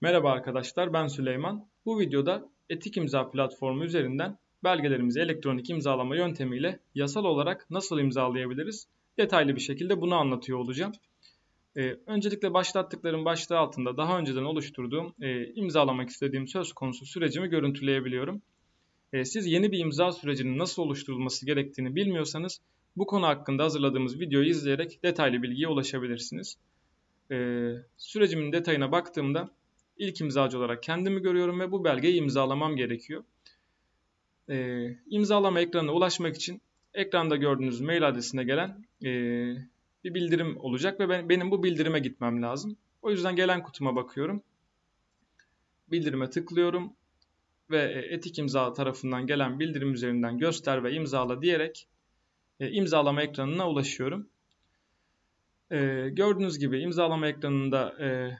Merhaba arkadaşlar ben Süleyman. Bu videoda Etik İmza platformu üzerinden belgelerimizi elektronik imzalama yöntemiyle yasal olarak nasıl imzalayabiliriz? Detaylı bir şekilde bunu anlatıyor olacağım. Ee, öncelikle başlattıklarım başlığı altında daha önceden oluşturduğum e, imzalamak istediğim söz konusu sürecimi görüntüleyebiliyorum. E, siz yeni bir imza sürecinin nasıl oluşturulması gerektiğini bilmiyorsanız bu konu hakkında hazırladığımız videoyu izleyerek detaylı bilgiye ulaşabilirsiniz. E, sürecimin detayına baktığımda ilk imzacı olarak kendimi görüyorum ve bu belgeyi imzalamam gerekiyor. E, imzalama ekranına ulaşmak için ekranda gördüğünüz mail adresine gelen e, bir bildirim olacak ve ben, benim bu bildirime gitmem lazım. O yüzden gelen kutuma bakıyorum. Bildirime tıklıyorum ve e, etik imza tarafından gelen bildirim üzerinden göster ve imzala diyerek e, imzalama ekranına ulaşıyorum. E, gördüğünüz gibi imzalama ekranında e,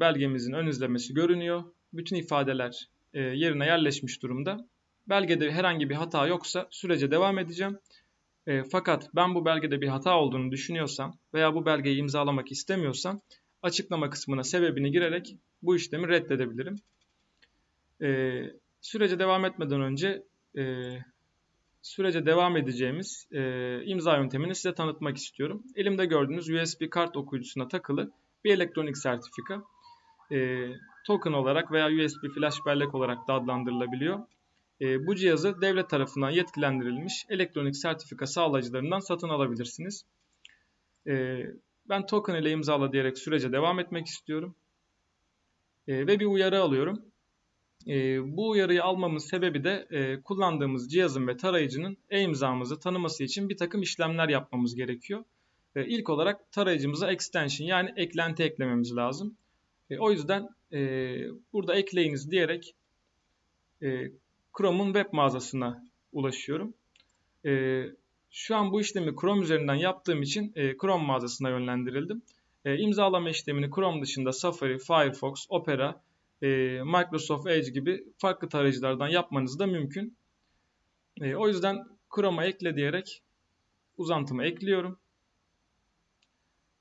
belgemizin ön izlemesi görünüyor. Bütün ifadeler e, yerine yerleşmiş durumda. Belgede herhangi bir hata yoksa sürece devam edeceğim. E, fakat ben bu belgede bir hata olduğunu düşünüyorsam veya bu belgeyi imzalamak istemiyorsam açıklama kısmına sebebini girerek bu işlemi reddedebilirim. E, sürece devam etmeden önce sürece devam edeceğimiz imza yöntemini size tanıtmak istiyorum. Elimde gördüğünüz USB kart okuyucusuna takılı bir elektronik sertifika. E, token olarak veya USB flash bellek olarak da adlandırılabiliyor. E, bu cihazı devlet tarafından yetkilendirilmiş elektronik sertifika sağlayıcılarından satın alabilirsiniz. E, ben token ile imzala diyerek sürece devam etmek istiyorum. E, ve bir uyarı alıyorum. E, bu uyarıyı almamın sebebi de e, kullandığımız cihazın ve tarayıcının e-imzamızı tanıması için bir takım işlemler yapmamız gerekiyor. E, ilk olarak tarayıcımıza extension yani eklenti eklememiz lazım. E, o yüzden e, burada ekleyiniz diyerek e, Chrome'un web mağazasına ulaşıyorum. E, şu an bu işlemi Chrome üzerinden yaptığım için e, Chrome mağazasına yönlendirildim. E, imzalama işlemini Chrome dışında Safari, Firefox, Opera, e, Microsoft Edge gibi farklı tarayıcılardan yapmanız da mümkün. E, o yüzden Chrome'a ekle diyerek uzantımı ekliyorum.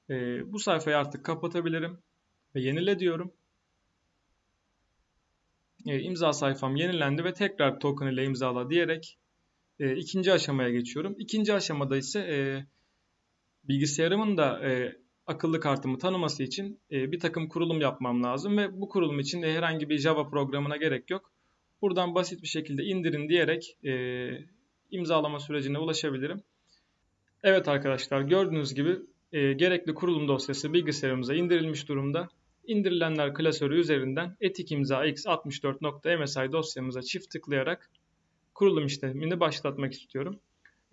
E, bu sayfayı artık kapatabilirim ve yenile diyorum. E, imza sayfam yenilendi ve tekrar token ile imzala diyerek e, ikinci aşamaya geçiyorum. İkinci aşamada ise e, bilgisayarımın da e, akıllı kartımı tanıması için e, bir takım kurulum yapmam lazım ve bu kurulum için de herhangi bir Java programına gerek yok. Buradan basit bir şekilde indirin diyerek e, imzalama sürecine ulaşabilirim. Evet arkadaşlar gördüğünüz gibi e, gerekli kurulum dosyası bilgisayarımıza indirilmiş durumda. İndirilenler klasörü üzerinden etik imza x64.msi dosyamıza çift tıklayarak kurulum işlemini başlatmak istiyorum.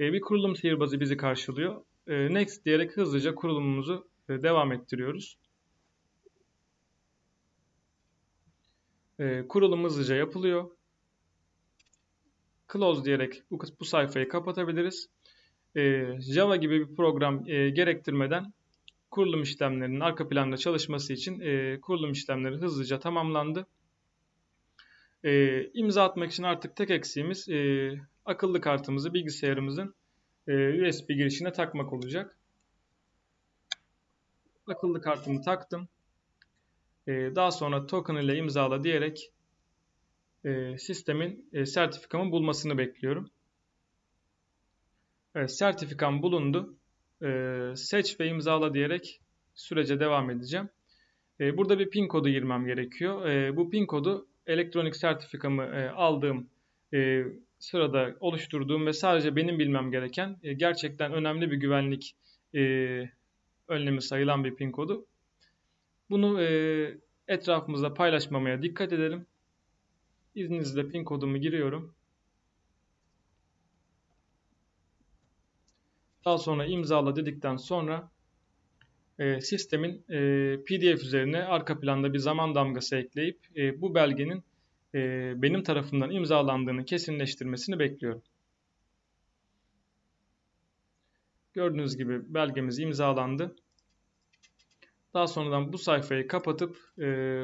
E, bir kurulum sihirbazı bizi karşılıyor. E, next diyerek hızlıca kurulumumuzu e, devam ettiriyoruz. E, kurulum hızlıca yapılıyor. Close diyerek bu, bu sayfayı kapatabiliriz. Java gibi bir program e, gerektirmeden kurulum işlemlerinin arka planda çalışması için e, kurulum işlemleri hızlıca tamamlandı. E, imza atmak için artık tek eksiğimiz e, akıllı kartımızı bilgisayarımızın e, USB girişine takmak olacak. Akıllı kartımı taktım. E, daha sonra token ile imzala diyerek e, sistemin e, sertifikamı bulmasını bekliyorum. Evet, sertifikam bulundu. E, seç ve imzala diyerek sürece devam edeceğim. E, burada bir pin kodu girmem gerekiyor. E, bu pin kodu elektronik sertifikamı e, aldığım e, sırada oluşturduğum ve sadece benim bilmem gereken e, gerçekten önemli bir güvenlik e, önlemi sayılan bir pin kodu. Bunu e, etrafımızda paylaşmamaya dikkat edelim. İzninizle pin kodumu giriyorum. Daha sonra imzala dedikten sonra e, sistemin e, PDF üzerine arka planda bir zaman damgası ekleyip e, bu belgenin e, benim tarafından imzalandığını kesinleştirmesini bekliyorum. Gördüğünüz gibi belgemiz imzalandı. Daha sonradan bu sayfayı kapatıp e,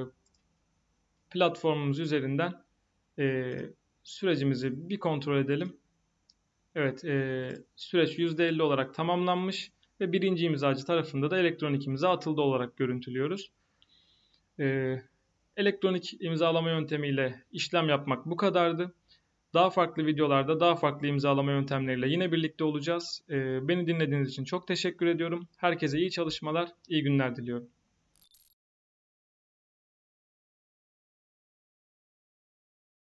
platformumuz üzerinden e, sürecimizi bir kontrol edelim. Evet, e, süreç %50 olarak tamamlanmış ve birinci imzacı tarafında da elektronik imza atıldı olarak görüntülüyoruz. E, Elektronik imzalama yöntemiyle işlem yapmak bu kadardı. Daha farklı videolarda daha farklı imzalama yöntemleriyle yine birlikte olacağız. Ee, beni dinlediğiniz için çok teşekkür ediyorum. Herkese iyi çalışmalar, iyi günler diliyorum.